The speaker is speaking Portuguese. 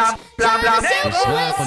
Blá blá blá, Circle, circle,